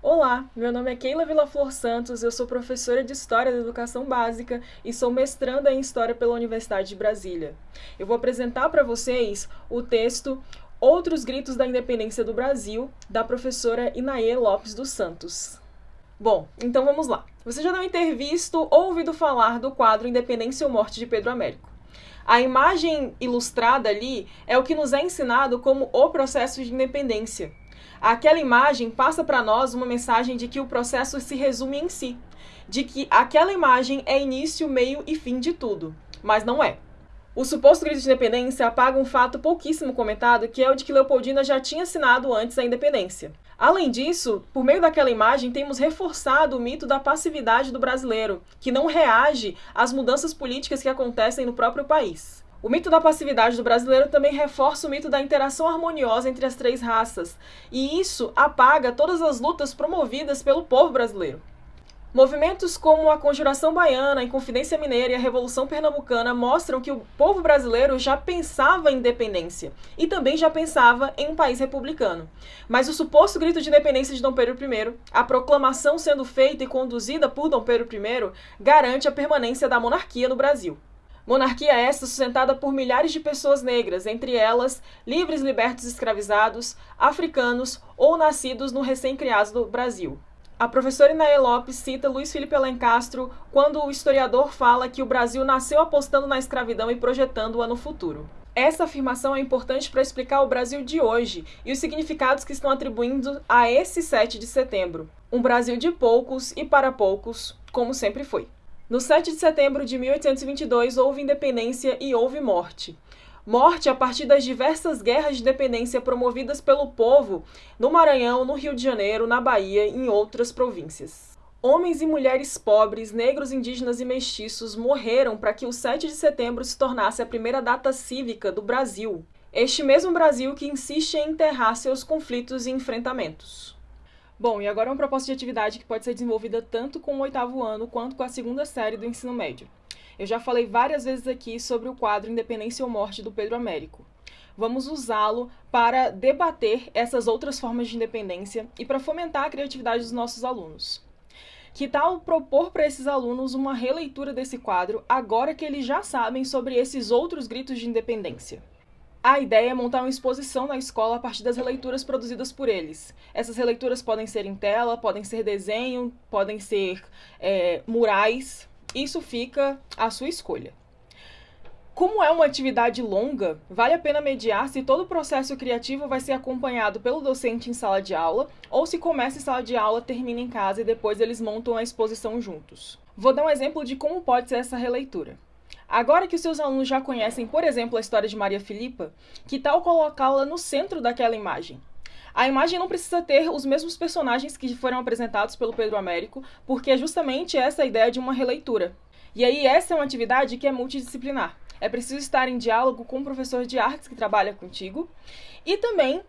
Olá, meu nome é Keila Villaflor Santos, eu sou professora de História da Educação Básica e sou mestranda em História pela Universidade de Brasília. Eu vou apresentar para vocês o texto Outros Gritos da Independência do Brasil, da professora Inaê Lopes dos Santos. Bom, então vamos lá. Você já deve ter visto ou ouvido falar do quadro Independência ou Morte de Pedro Américo. A imagem ilustrada ali é o que nos é ensinado como o processo de independência, aquela imagem passa para nós uma mensagem de que o processo se resume em si, de que aquela imagem é início, meio e fim de tudo, mas não é. O suposto grito de independência apaga um fato pouquíssimo comentado, que é o de que Leopoldina já tinha assinado antes a independência. Além disso, por meio daquela imagem, temos reforçado o mito da passividade do brasileiro, que não reage às mudanças políticas que acontecem no próprio país. O mito da passividade do brasileiro também reforça o mito da interação harmoniosa entre as três raças, e isso apaga todas as lutas promovidas pelo povo brasileiro. Movimentos como a Conjuração Baiana, a Inconfidência Mineira e a Revolução Pernambucana mostram que o povo brasileiro já pensava em independência e também já pensava em um país republicano. Mas o suposto grito de independência de Dom Pedro I, a proclamação sendo feita e conduzida por Dom Pedro I, garante a permanência da monarquia no Brasil. Monarquia esta sustentada por milhares de pessoas negras, entre elas livres, libertos, escravizados, africanos ou nascidos no recém-criado do Brasil. A professora Inaê Lopes cita Luiz Felipe Alencastro quando o historiador fala que o Brasil nasceu apostando na escravidão e projetando-a no futuro. Essa afirmação é importante para explicar o Brasil de hoje e os significados que estão atribuindo a esse 7 de setembro. Um Brasil de poucos e para poucos, como sempre foi. No 7 de setembro de 1822 houve independência e houve morte. Morte a partir das diversas guerras de independência promovidas pelo povo no Maranhão, no Rio de Janeiro, na Bahia e em outras províncias. Homens e mulheres pobres, negros, indígenas e mestiços morreram para que o 7 de setembro se tornasse a primeira data cívica do Brasil. Este mesmo Brasil que insiste em enterrar seus conflitos e enfrentamentos. Bom, e agora uma proposta de atividade que pode ser desenvolvida tanto com o oitavo ano quanto com a segunda série do ensino médio. Eu já falei várias vezes aqui sobre o quadro Independência ou Morte do Pedro Américo. Vamos usá-lo para debater essas outras formas de independência e para fomentar a criatividade dos nossos alunos. Que tal propor para esses alunos uma releitura desse quadro agora que eles já sabem sobre esses outros gritos de independência? A ideia é montar uma exposição na escola a partir das releituras produzidas por eles. Essas releituras podem ser em tela, podem ser desenho, podem ser é, murais. Isso fica à sua escolha. Como é uma atividade longa, vale a pena mediar se todo o processo criativo vai ser acompanhado pelo docente em sala de aula ou se começa em sala de aula, termina em casa e depois eles montam a exposição juntos. Vou dar um exemplo de como pode ser essa releitura. Agora que os seus alunos já conhecem, por exemplo, a história de Maria Filipa, que tal colocá-la no centro daquela imagem? A imagem não precisa ter os mesmos personagens que foram apresentados pelo Pedro Américo, porque é justamente essa a ideia de uma releitura. E aí, essa é uma atividade que é multidisciplinar. É preciso estar em diálogo com o professor de artes que trabalha contigo e também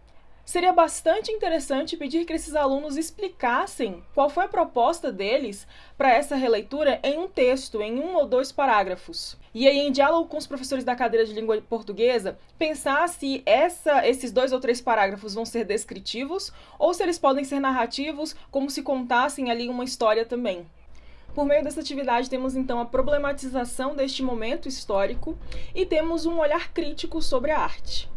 seria bastante interessante pedir que esses alunos explicassem qual foi a proposta deles para essa releitura em um texto, em um ou dois parágrafos. E aí, em diálogo com os professores da cadeira de língua portuguesa, pensar se essa, esses dois ou três parágrafos vão ser descritivos ou se eles podem ser narrativos, como se contassem ali uma história também. Por meio dessa atividade, temos então a problematização deste momento histórico e temos um olhar crítico sobre a arte.